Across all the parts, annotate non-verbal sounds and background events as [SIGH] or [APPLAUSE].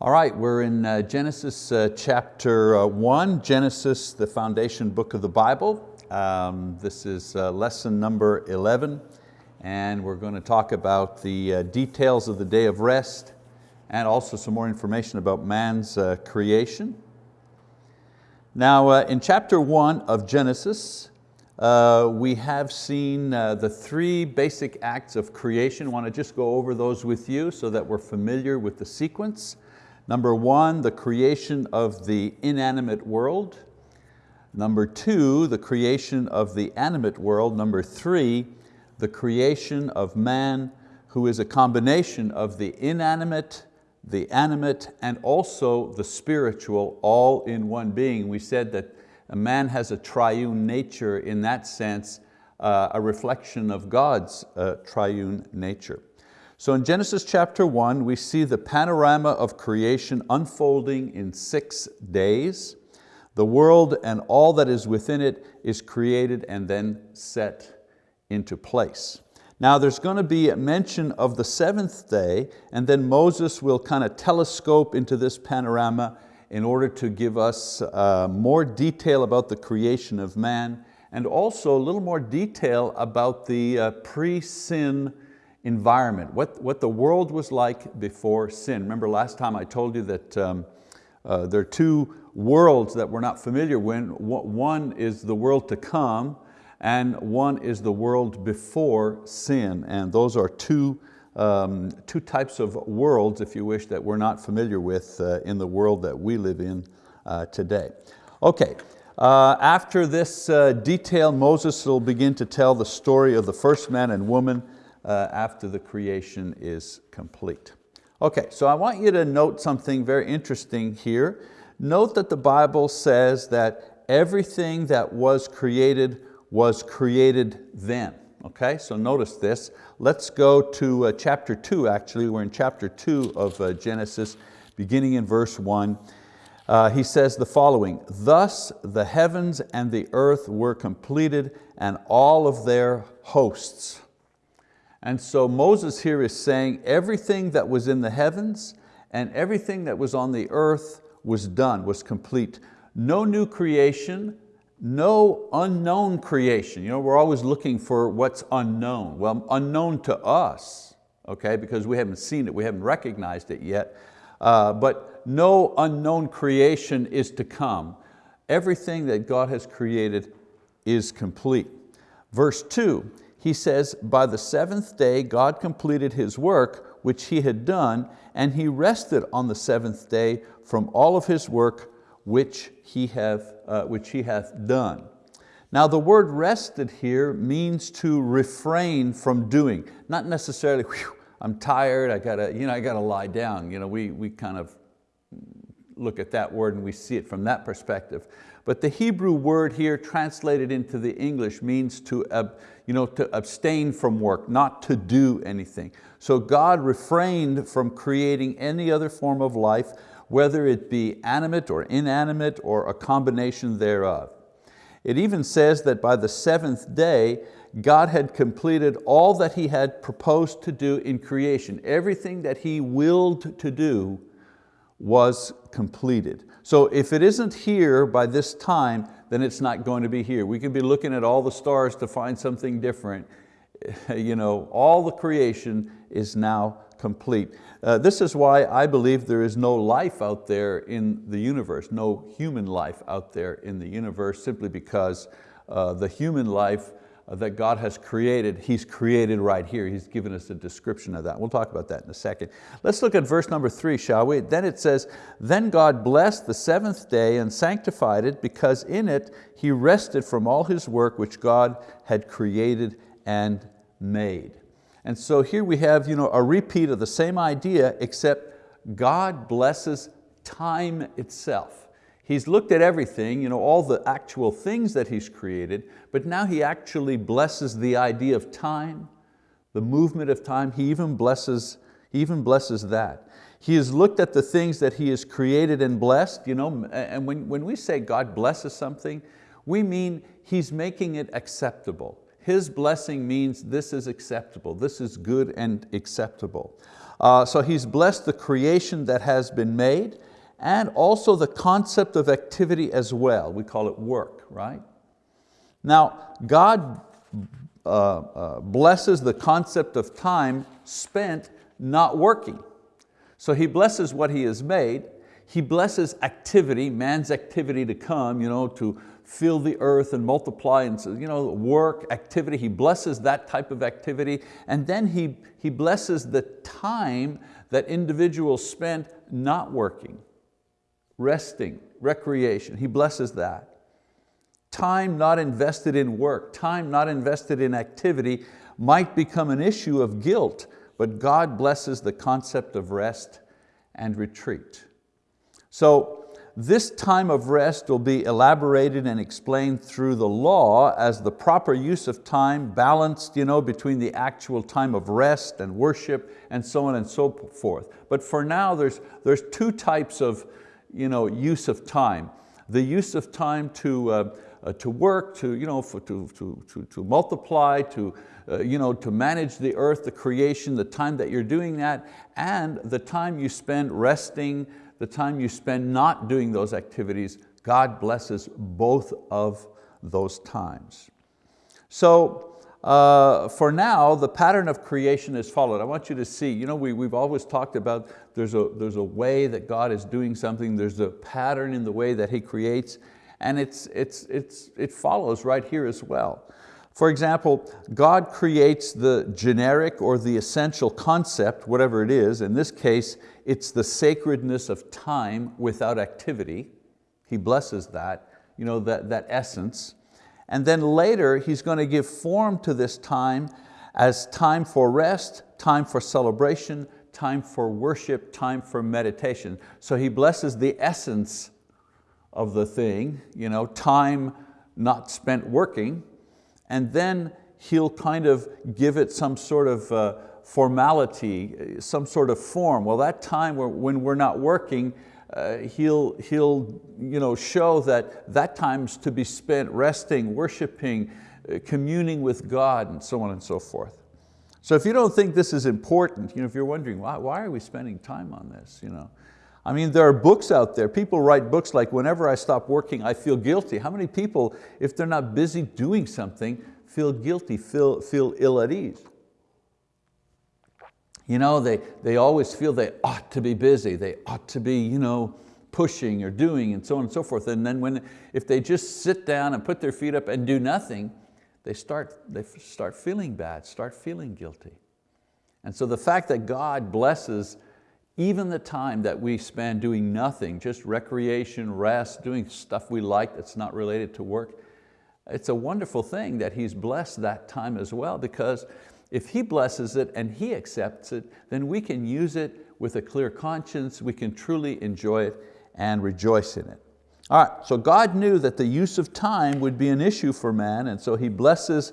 All right, we're in uh, Genesis uh, chapter uh, one, Genesis, the foundation book of the Bible. Um, this is uh, lesson number 11, and we're going to talk about the uh, details of the day of rest and also some more information about man's uh, creation. Now, in chapter one of Genesis, we have seen the three basic acts of creation. I want to just go over those with you so that we're familiar with the sequence. Number one, the creation of the inanimate world. Number two, the creation of the animate world. Number three, the creation of man who is a combination of the inanimate, the animate, and also the spiritual all in one being. We said that a man has a triune nature in that sense, uh, a reflection of God's uh, triune nature. So in Genesis chapter one, we see the panorama of creation unfolding in six days. The world and all that is within it is created and then set into place. Now there's going to be a mention of the seventh day and then Moses will kind of telescope into this panorama in order to give us uh, more detail about the creation of man and also a little more detail about the uh, pre-sin environment, what, what the world was like before sin. Remember last time I told you that um, uh, there are two worlds that we're not familiar with. One is the world to come and one is the world before sin. And those are two, um, two types of worlds, if you wish, that we're not familiar with uh, in the world that we live in uh, today. Okay, uh, after this uh, detail, Moses will begin to tell the story of the first man and woman uh, after the creation is complete. Okay, so I want you to note something very interesting here. Note that the Bible says that everything that was created was created then. Okay, so notice this. Let's go to uh, chapter two, actually. We're in chapter two of uh, Genesis, beginning in verse one. Uh, he says the following, thus the heavens and the earth were completed and all of their hosts. And so Moses here is saying everything that was in the heavens and everything that was on the earth was done, was complete. No new creation, no unknown creation. You know, we're always looking for what's unknown. Well, unknown to us, okay, because we haven't seen it, we haven't recognized it yet. Uh, but no unknown creation is to come. Everything that God has created is complete. Verse two, he says, by the seventh day God completed His work which He had done, and He rested on the seventh day from all of His work which He, have, uh, which he hath done. Now the word rested here means to refrain from doing, not necessarily, I'm tired, I gotta, you know, I gotta lie down. You know, we, we kind of look at that word and we see it from that perspective. But the Hebrew word here translated into the English means to, you know, to abstain from work, not to do anything. So God refrained from creating any other form of life, whether it be animate or inanimate or a combination thereof. It even says that by the seventh day, God had completed all that He had proposed to do in creation. Everything that He willed to do was completed. So if it isn't here by this time, then it's not going to be here. We can be looking at all the stars to find something different. [LAUGHS] You know, all the creation is now complete. Uh, this is why I believe there is no life out there in the universe, no human life out there in the universe, simply because uh, the human life Uh, that God has created, He's created right here. He's given us a description of that. We'll talk about that in a second. Let's look at verse number three, shall we? Then it says, then God blessed the seventh day and sanctified it because in it He rested from all His work which God had created and made. And so here we have you know, a repeat of the same idea except God blesses time itself. He's looked at everything, you know, all the actual things that He's created, but now He actually blesses the idea of time, the movement of time. He even blesses, he even blesses that. He has looked at the things that He has created and blessed, you know, and when, when we say God blesses something, we mean He's making it acceptable. His blessing means this is acceptable, this is good and acceptable. Uh, so He's blessed the creation that has been made and also the concept of activity as well. We call it work, right? Now, God uh, uh, blesses the concept of time spent not working. So He blesses what He has made, He blesses activity, man's activity to come, you know, to fill the earth and multiply and you know, work, activity. He blesses that type of activity and then he, he blesses the time that individuals spend not working, resting, recreation. He blesses that. Time not invested in work, time not invested in activity might become an issue of guilt, but God blesses the concept of rest and retreat. So this time of rest will be elaborated and explained through the law as the proper use of time balanced you know, between the actual time of rest and worship and so on and so forth. But for now there's, there's two types of you know, use of time. The use of time to, uh, uh, to work, to, you know, for, to, to, to, to multiply, to, uh, you know, to manage the earth, the creation, the time that you're doing that, and the time you spend resting, the time you spend not doing those activities, God blesses both of those times. So uh, for now, the pattern of creation is followed. I want you to see, you know, we, we've always talked about there's a, there's a way that God is doing something, there's a pattern in the way that He creates, and it's, it's, it's, it follows right here as well. For example, God creates the generic or the essential concept, whatever it is. In this case, it's the sacredness of time without activity. He blesses that, you know, that, that essence. And then later, He's going to give form to this time as time for rest, time for celebration, time for worship, time for meditation. So He blesses the essence of the thing, you know, time not spent working, and then he'll kind of give it some sort of uh, formality, some sort of form. Well, that time when we're not working, uh, he'll, he'll you know, show that that time's to be spent resting, worshiping, uh, communing with God, and so on and so forth. So if you don't think this is important, you know, if you're wondering, why, why are we spending time on this? You know? I mean, there are books out there. People write books like, whenever I stop working, I feel guilty. How many people, if they're not busy doing something, feel guilty, feel, feel ill at ease? You know, they, they always feel they ought to be busy. They ought to be you know, pushing or doing and so on and so forth. And then when, if they just sit down and put their feet up and do nothing, they start, they start feeling bad, start feeling guilty. And so the fact that God blesses even the time that we spend doing nothing, just recreation, rest, doing stuff we like that's not related to work, it's a wonderful thing that He's blessed that time as well because if He blesses it and He accepts it, then we can use it with a clear conscience, we can truly enjoy it and rejoice in it. All right, so God knew that the use of time would be an issue for man and so He blesses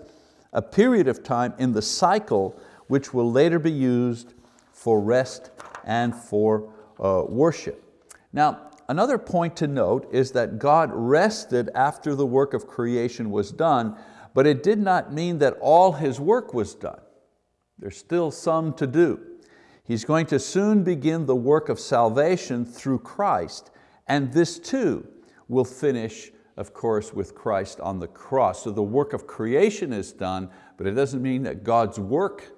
a period of time in the cycle which will later be used for rest and for uh, worship. Now, another point to note is that God rested after the work of creation was done, but it did not mean that all His work was done. There's still some to do. He's going to soon begin the work of salvation through Christ, and this too will finish, of course, with Christ on the cross. So the work of creation is done, but it doesn't mean that God's work,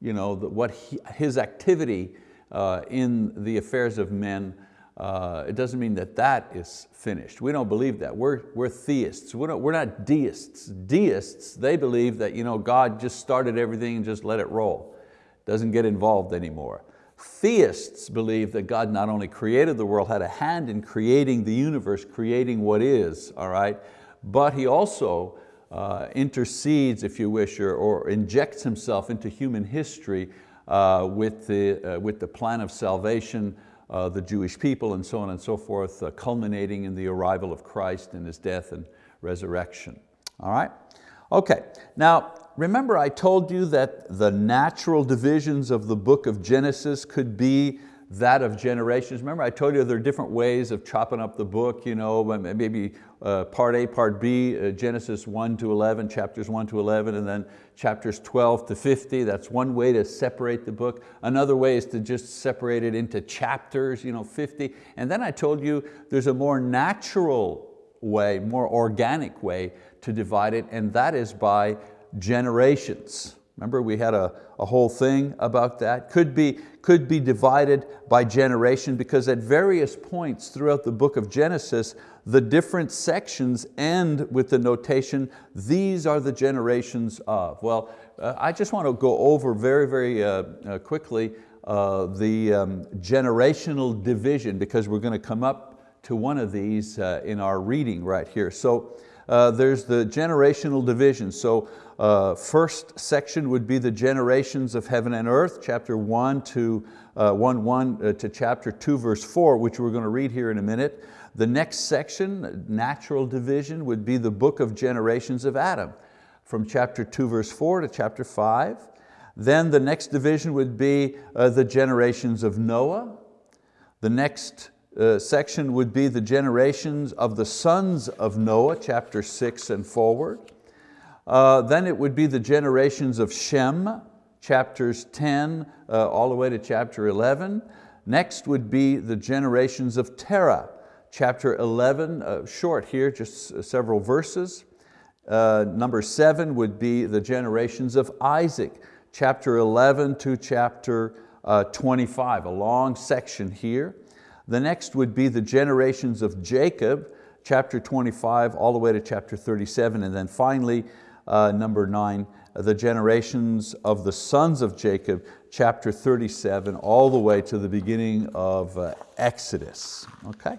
you know, what he, His activity uh, in the affairs of men, uh, it doesn't mean that that is finished. We don't believe that. We're, we're theists. We're not, we're not deists. Deists, they believe that you know, God just started everything and just let it roll. Doesn't get involved anymore. Theists believe that God not only created the world, had a hand in creating the universe, creating what is, all right, but He also uh, intercedes, if you wish, or, or injects Himself into human history uh, with, the, uh, with the plan of salvation, uh, the Jewish people and so on and so forth, uh, culminating in the arrival of Christ and His death and resurrection. All right? Okay, now remember I told you that the natural divisions of the book of Genesis could be that of generations. Remember I told you there are different ways of chopping up the book, you know, maybe uh, part A, part B, uh, Genesis 1 to 11, chapters 1 to 11, and then chapters 12 to 50. That's one way to separate the book. Another way is to just separate it into chapters, you know, 50. And then I told you there's a more natural way, more organic way to divide it, and that is by generations. Remember we had a, a whole thing about that. Could be, could be divided by generation because at various points throughout the book of Genesis, the different sections end with the notation, these are the generations of. Well, uh, I just want to go over very, very uh, uh, quickly uh, the um, generational division because we're going to come up to one of these uh, in our reading right here. So uh, there's the generational division. So first section would be the generations of heaven and earth, chapter one to uh, 1, 1 uh, to chapter two, verse four, which we're going to read here in a minute. The next section, natural division, would be the book of generations of Adam, from chapter two, verse four to chapter five. Then the next division would be uh, the generations of Noah. The next uh, section would be the generations of the sons of Noah, chapter six and forward. Uh, then it would be the generations of Shem, chapters 10 uh, all the way to chapter 11. Next would be the generations of Terah, chapter 11, uh, short here, just several verses. Uh, number seven would be the generations of Isaac, chapter 11 to chapter uh, 25, a long section here. The next would be the generations of Jacob, chapter 25 all the way to chapter 37. And then finally, uh, number nine, the generations of the sons of Jacob, chapter 37, all the way to the beginning of uh, Exodus, okay?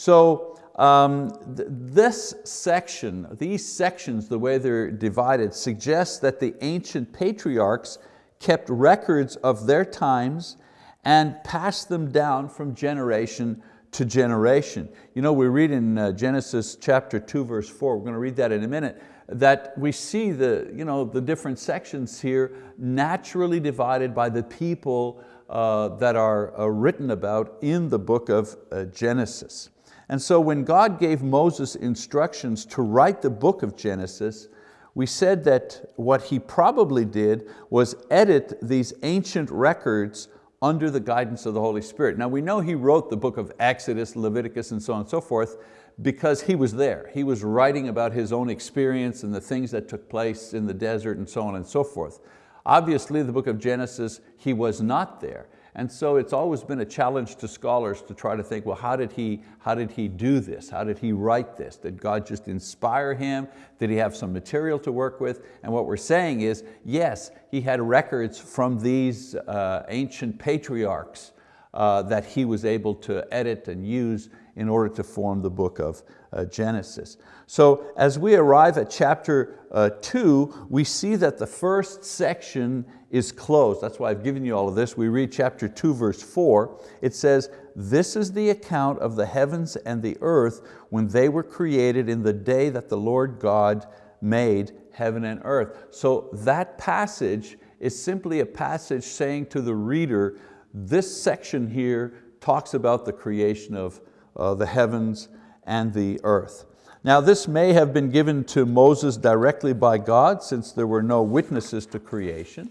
So um, th this section, these sections, the way they're divided, suggests that the ancient patriarchs kept records of their times and passed them down from generation to generation. You know, we read in uh, Genesis chapter 2, verse 4, we're going to read that in a minute, that we see the, you know, the different sections here naturally divided by the people uh, that are uh, written about in the book of uh, Genesis. And so when God gave Moses instructions to write the book of Genesis, we said that what he probably did was edit these ancient records under the guidance of the Holy Spirit. Now we know he wrote the book of Exodus, Leviticus, and so on and so forth because he was there. He was writing about his own experience and the things that took place in the desert and so on and so forth. Obviously the book of Genesis, he was not there. And so it's always been a challenge to scholars to try to think, well, how did, he, how did he do this? How did he write this? Did God just inspire him? Did he have some material to work with? And what we're saying is, yes, he had records from these uh, ancient patriarchs uh, that he was able to edit and use in order to form the book of uh, Genesis. So as we arrive at chapter uh, two, we see that the first section is closed. That's why I've given you all of this. We read chapter two, verse four. It says, this is the account of the heavens and the earth when they were created in the day that the Lord God made heaven and earth. So that passage is simply a passage saying to the reader, this section here talks about the creation of uh, the heavens and the earth. Now this may have been given to Moses directly by God since there were no witnesses to creation.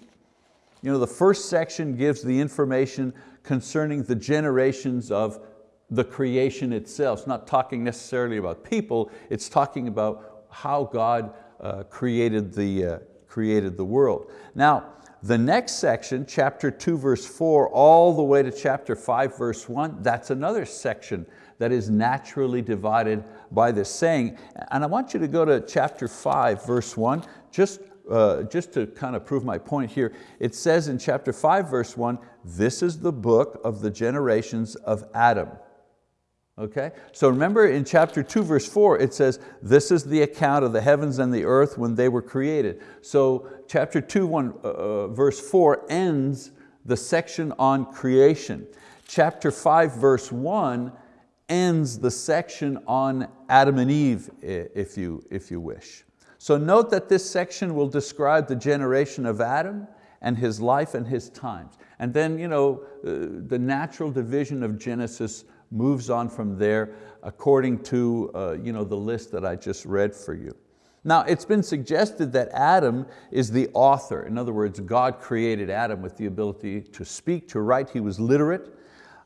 You know, the first section gives the information concerning the generations of the creation itself. It's not talking necessarily about people, it's talking about how God uh, created, the, uh, created the world. Now, the next section, chapter two, verse four, all the way to chapter five, verse one, that's another section that is naturally divided by this saying. And I want you to go to chapter five, verse one, just, uh, just to kind of prove my point here. It says in chapter five, verse one, this is the book of the generations of Adam. Okay? So remember in chapter two, verse four, it says, this is the account of the heavens and the earth when they were created. So chapter two, one, uh, uh verse four ends the section on creation. Chapter five, verse one ends the section on Adam and Eve, if you, if you wish. So note that this section will describe the generation of Adam and his life and his times. And then you know, uh, the natural division of Genesis moves on from there according to uh, you know, the list that I just read for you. Now it's been suggested that Adam is the author. In other words, God created Adam with the ability to speak, to write. He was literate.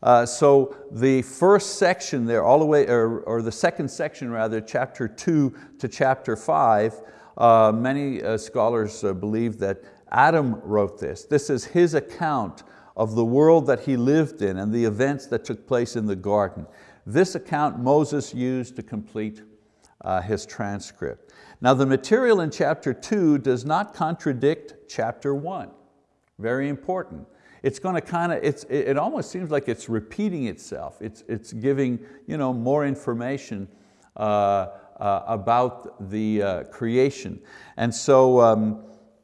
Uh, so the first section there, all the way, or, or, the second section rather, chapter two to chapter five, uh, many uh, scholars uh, believe that Adam wrote this. This is his account of the world that he lived in and the events that took place in the garden. This account Moses used to complete uh, his transcript. Now the material in chapter two does not contradict chapter one. Very important. It's going to kind of, it's, it almost seems like it's repeating itself. It's, it's giving you know, more information uh, uh, about the uh, creation. And so um,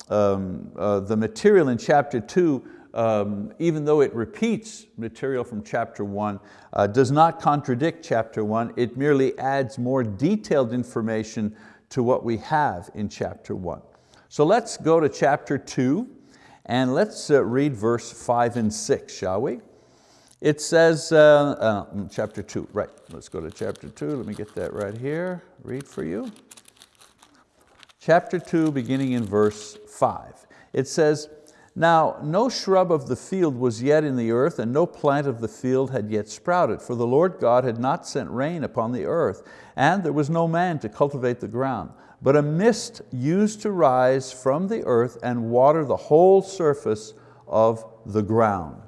um, uh, the material in chapter two um, even though it repeats material from chapter one, uh, does not contradict chapter one, it merely adds more detailed information to what we have in chapter one. So let's go to chapter two and let's uh, read verse five and six, shall we? It says, uh, uh, mm, chapter two, right, let's go to chapter two, let me get that right here, read for you. Chapter two, beginning in verse five. It says, now no shrub of the field was yet in the earth, and no plant of the field had yet sprouted, for the Lord God had not sent rain upon the earth, and there was no man to cultivate the ground. But a mist used to rise from the earth and water the whole surface of the ground.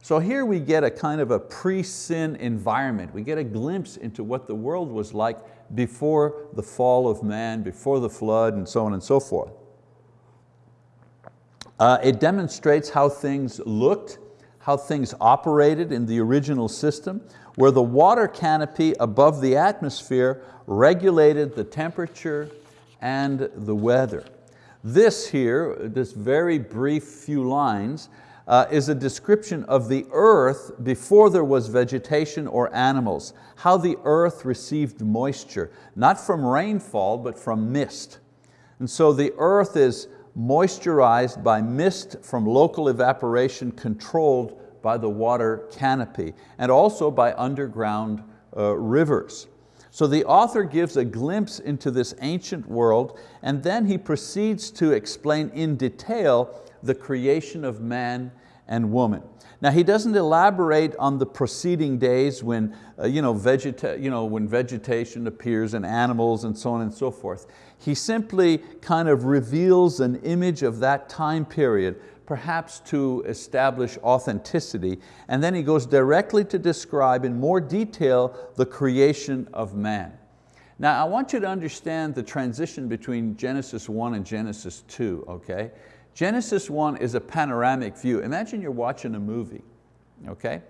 So here we get a kind of a pre-sin environment. We get a glimpse into what the world was like before the fall of man, before the flood, and so on and so forth. Uh, it demonstrates how things looked, how things operated in the original system, where the water canopy above the atmosphere regulated the temperature and the weather. This here, this very brief few lines, uh, is a description of the earth before there was vegetation or animals, how the earth received moisture, not from rainfall, but from mist. And so the earth is moisturized by mist from local evaporation controlled by the water canopy and also by underground uh, rivers. So the author gives a glimpse into this ancient world and then he proceeds to explain in detail the creation of man and woman. Now he doesn't elaborate on the preceding days when, uh, you know, vegeta you know, when vegetation appears and animals and so on and so forth. He simply kind of reveals an image of that time period, perhaps to establish authenticity, and then he goes directly to describe in more detail the creation of man. Now I want you to understand the transition between Genesis 1 and Genesis 2, okay? Genesis 1 is a panoramic view. Imagine you're watching a movie, okay?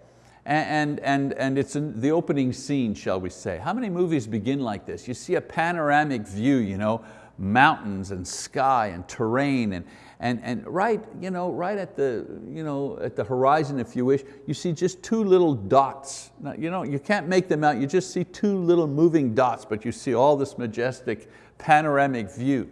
And, and, and it's the opening scene, shall we say. How many movies begin like this? You see a panoramic view, you know, mountains and sky and terrain and, and, and right, you know, right at, the, you know, at the horizon, if you wish, you see just two little dots. Now, you, know, you can't make them out, you just see two little moving dots, but you see all this majestic panoramic view.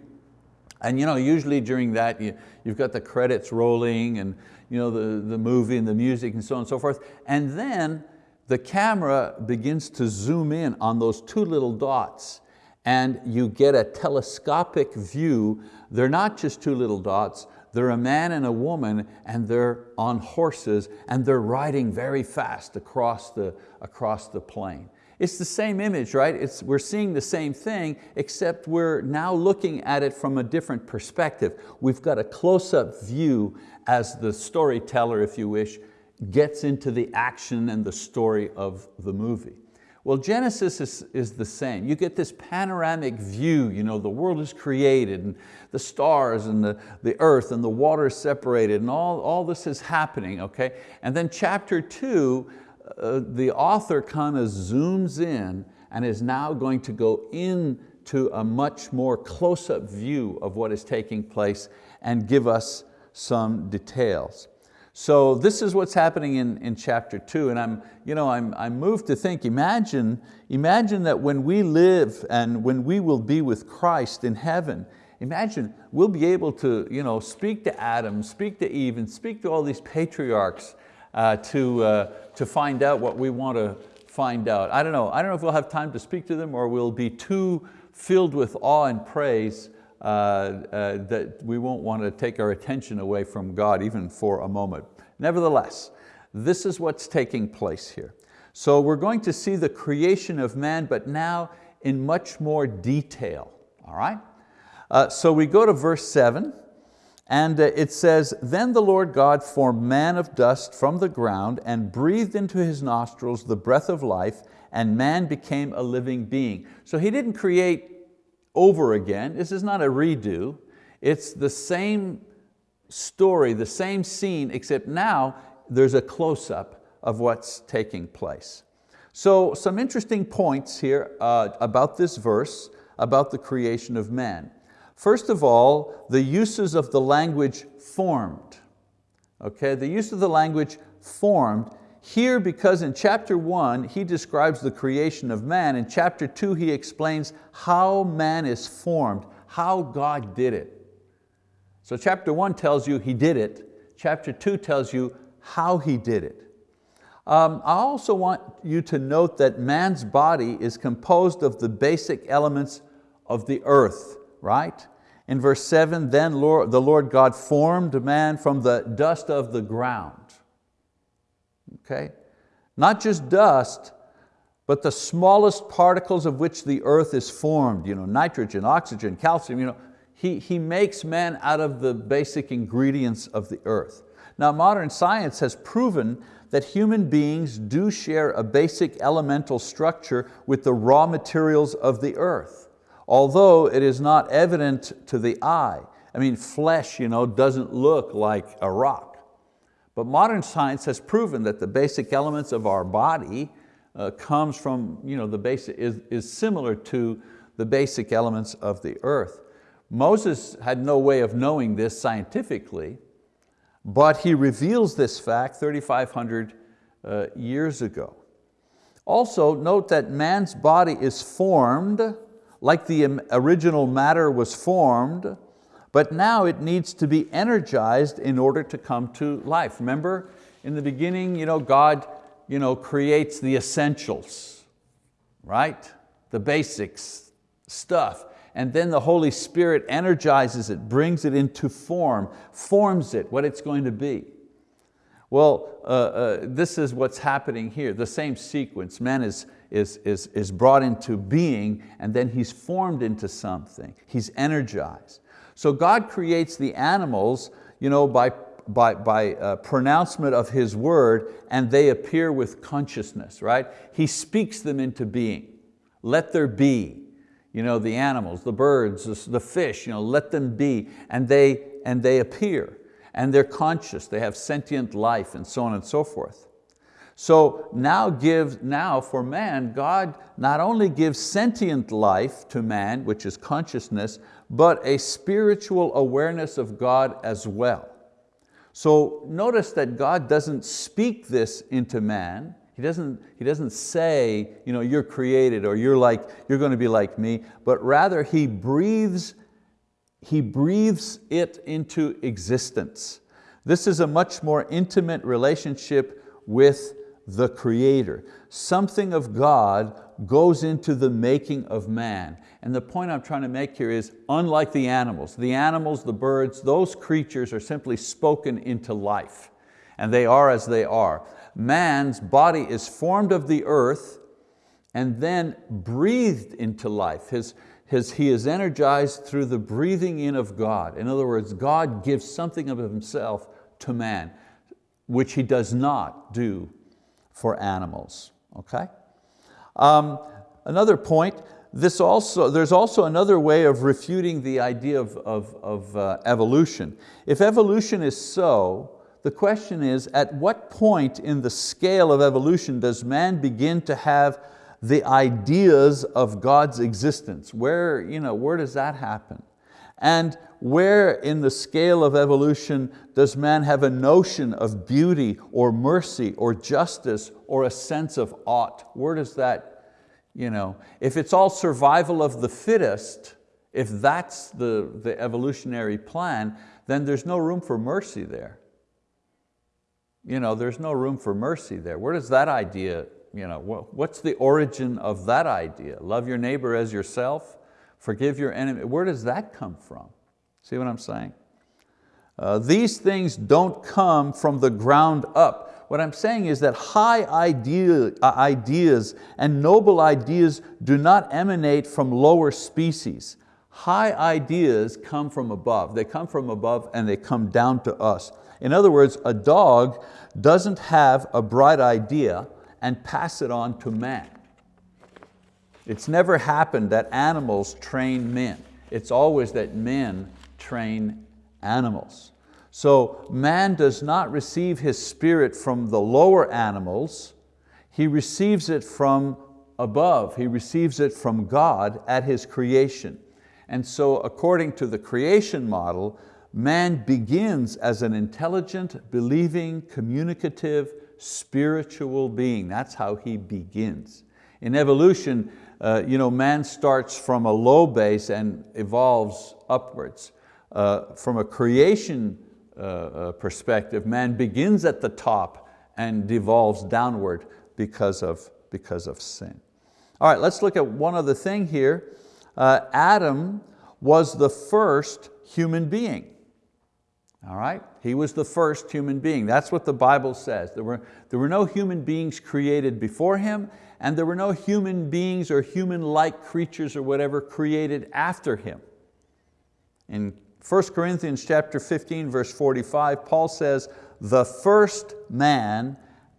And you know, usually during that, you, you've got the credits rolling and you know, the, the movie and the music and so on and so forth. And then the camera begins to zoom in on those two little dots and you get a telescopic view. They're not just two little dots, they're a man and a woman and they're on horses and they're riding very fast across the, across the plain. It's the same image, right? It's, we're seeing the same thing, except we're now looking at it from a different perspective. We've got a close-up view as the storyteller, if you wish, gets into the action and the story of the movie. Well, Genesis is, is the same. You get this panoramic view, you know, the world is created and the stars and the, the earth and the water is separated and all, all this is happening, okay? And then chapter two, uh, the author kind of zooms in and is now going to go into a much more close-up view of what is taking place and give us some details. So this is what's happening in, in chapter two, and I'm, you know, I'm, I'm moved to think, imagine, imagine that when we live and when we will be with Christ in heaven, Imagine, we'll be able to you know, speak to Adam, speak to Eve, and speak to all these patriarchs uh, to, uh, to find out what we want to find out. I don't know, I don't know if we'll have time to speak to them or we'll be too filled with awe and praise uh, uh, that we won't want to take our attention away from God even for a moment. Nevertheless, this is what's taking place here. So we're going to see the creation of man, but now in much more detail, all right? Uh, so we go to verse seven, and uh, it says, Then the Lord God formed man of dust from the ground and breathed into his nostrils the breath of life, and man became a living being. So he didn't create over again. This is not a redo. It's the same story, the same scene, except now there's a close-up of what's taking place. So some interesting points here uh, about this verse, about the creation of man. First of all, the uses of the language formed. Okay, the use of the language formed here because in chapter one, he describes the creation of man. In chapter two, he explains how man is formed, how God did it. So chapter one tells you he did it. Chapter two tells you how he did it. Um, I also want you to note that man's body is composed of the basic elements of the earth, right? In verse seven, then Lord, the Lord God formed man from the dust of the ground. Okay? Not just dust, but the smallest particles of which the earth is formed, you know, nitrogen, oxygen, calcium, you know, he, he makes man out of the basic ingredients of the earth. Now modern science has proven that human beings do share a basic elemental structure with the raw materials of the earth although it is not evident to the eye. I mean, flesh you know, doesn't look like a rock. But modern science has proven that the basic elements of our body uh, comes from, you know, the basic, is, is similar to the basic elements of the earth. Moses had no way of knowing this scientifically, but he reveals this fact 3,500 uh, years ago. Also note that man's body is formed like the original matter was formed, but now it needs to be energized in order to come to life. Remember, in the beginning, you know, God you know, creates the essentials, right? The basics, stuff. And then the Holy Spirit energizes it, brings it into form, forms it, what it's going to be. Well, uh, uh, this is what's happening here, the same sequence. Man is, is, is, is brought into being and then he's formed into something. He's energized. So God creates the animals you know, by, by, by uh, pronouncement of His word and they appear with consciousness, right? He speaks them into being. Let there be, you know, the animals, the birds, the fish, you know, let them be, and they, and they appear. And they're conscious, they have sentient life and so on and so forth. So now, give, now for man, God not only gives sentient life to man, which is consciousness, but a spiritual awareness of God as well. So notice that God doesn't speak this into man. He doesn't, he doesn't say, you know, you're created or you're, like, you're going to be like me, but rather He breathes, he breathes it into existence. This is a much more intimate relationship with the creator. Something of God goes into the making of man. And the point I'm trying to make here is, unlike the animals, the animals, the birds, those creatures are simply spoken into life, and they are as they are. Man's body is formed of the earth and then breathed into life. His, his, he is energized through the breathing in of God. In other words, God gives something of himself to man, which he does not do for animals, okay? Um, another point, this also, there's also another way of refuting the idea of, of, of uh, evolution. If evolution is so, the question is, at what point in the scale of evolution does man begin to have the ideas of God's existence? Where, you know, where does that happen? And where in the scale of evolution does man have a notion of beauty or mercy or justice or a sense of ought? Where does that, you know, if it's all survival of the fittest, If that's the, the evolutionary plan, then there's no room for mercy there. You know, there's no room for mercy there. Where does that idea, you know, what's the origin of that idea? Love your neighbor as yourself, forgive your enemy. Where does that come from? See what I'm saying? Uh, these things don't come from the ground up. What I'm saying is that high idea, uh, ideas and noble ideas do not emanate from lower species. High ideas come from above. They come from above and they come down to us. In other words, a dog doesn't have a bright idea and pass it on to man. It's never happened that animals train men. It's always that men train animals. So man does not receive his spirit from the lower animals, he receives it from above, he receives it from God at his creation. And so according to the creation model, man begins as an intelligent, believing, communicative, spiritual being. That's how he begins. In evolution, uh, you know, man starts from a low base and evolves upwards. Uh, from a creation uh, uh, perspective, man begins at the top and devolves downward because of, because of sin. All right, let's look at one other thing here. Uh, Adam was the first human being. All right, he was the first human being. That's what the Bible says. There were, there were no human beings created before him and there were no human beings or human-like creatures or whatever created after him. In 1 Corinthians chapter 15, verse 45, Paul says, the first man,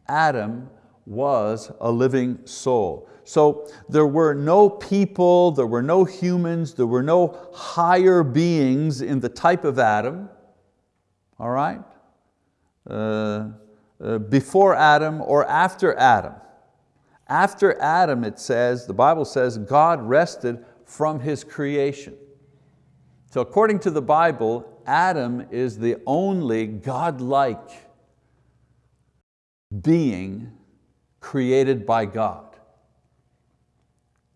Adam, was a living soul. So there were no people, there were no humans, there were no higher beings in the type of Adam, all right? Uh, uh, before Adam or after Adam. After Adam, it says, the Bible says, God rested from His creation. So according to the Bible, Adam is the only God-like being created by God.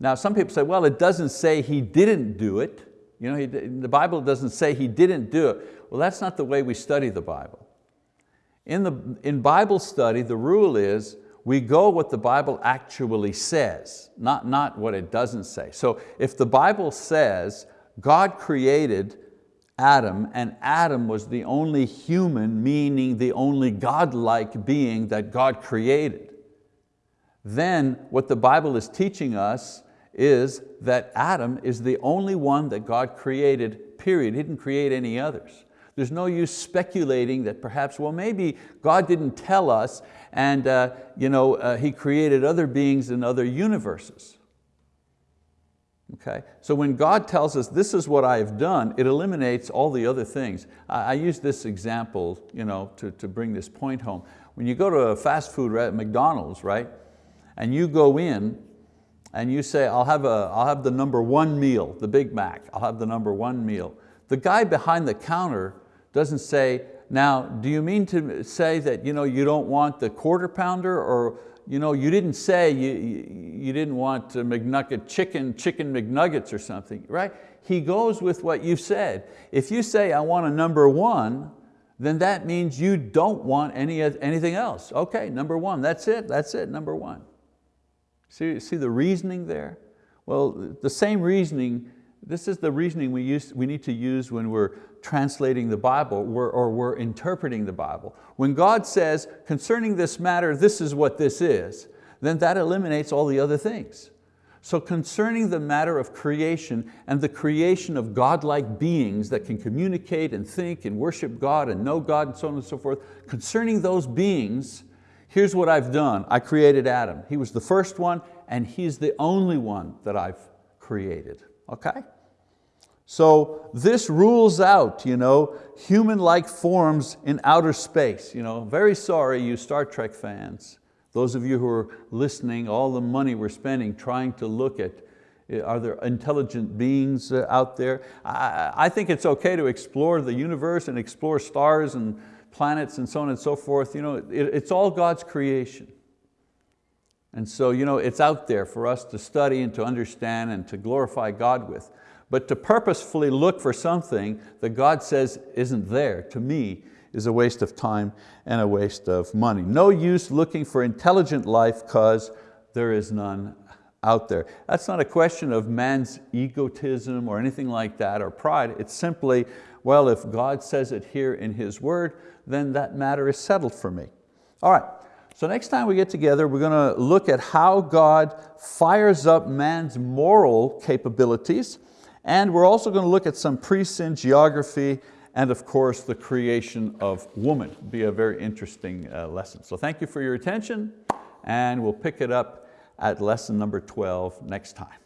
Now some people say, well, it doesn't say he didn't do it. You know, he, the Bible doesn't say he didn't do it. Well, that's not the way we study the Bible. In, the, in Bible study, the rule is we go what the Bible actually says, not, not what it doesn't say. So if the Bible says God created Adam and Adam was the only human, meaning the only God-like being that God created. Then what the Bible is teaching us is that Adam is the only one that God created, period. He didn't create any others. There's no use speculating that perhaps, well, maybe God didn't tell us and uh, you know, uh, He created other beings in other universes. Okay? So when God tells us, this is what I have done, it eliminates all the other things. I, I use this example you know, to, to bring this point home. When you go to a fast food at McDonald's, right, and you go in and you say, I'll have, a, I'll have the number one meal, the Big Mac, I'll have the number one meal. The guy behind the counter doesn't say, now, do you mean to say that you, know, you don't want the quarter pounder or you, know, you didn't say you, you didn't want McNugget chicken, chicken McNuggets or something, right? He goes with what you said. If you say, I want a number one, then that means you don't want any, anything else. Okay, number one, that's it, that's it, number one. See, see the reasoning there? Well, the same reasoning, this is the reasoning we, use, we need to use when we're translating the Bible or we're interpreting the Bible. When God says, concerning this matter, this is what this is, then that eliminates all the other things. So concerning the matter of creation and the creation of God-like beings that can communicate and think and worship God and know God and so on and so forth, concerning those beings, here's what I've done. I created Adam. He was the first one and he's the only one that I've created, okay? So this rules out you know, human-like forms in outer space. You know, very sorry you Star Trek fans. Those of you who are listening, all the money we're spending trying to look at eh, are there intelligent beings uh, out there? I, think it's okay to explore the universe and explore stars and planets and so on and so forth. You know, it, it's all God's creation. And so you know, it's out there for us to study and to understand and to glorify God with. But to purposefully look for something that God says isn't there, to me, is a waste of time and a waste of money. No use looking for intelligent life because there is none out there. That's not a question of man's egotism or anything like that or pride. It's simply, well, if God says it here in His word, then that matter is settled for me. All right, so next time we get together, we're going to look at how God fires up man's moral capabilities and we're also going to look at some pre-sin geography and of course the creation of woman. It'll be a very interesting uh, lesson. So thank you for your attention and we'll pick it up at lesson number 12 next time.